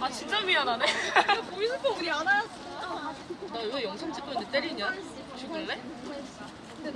아 진짜 미안하네. 보이스 거 우리 안 하였어. 나 왜 영상 찍고 있는데 때리냐? 죽을래? 저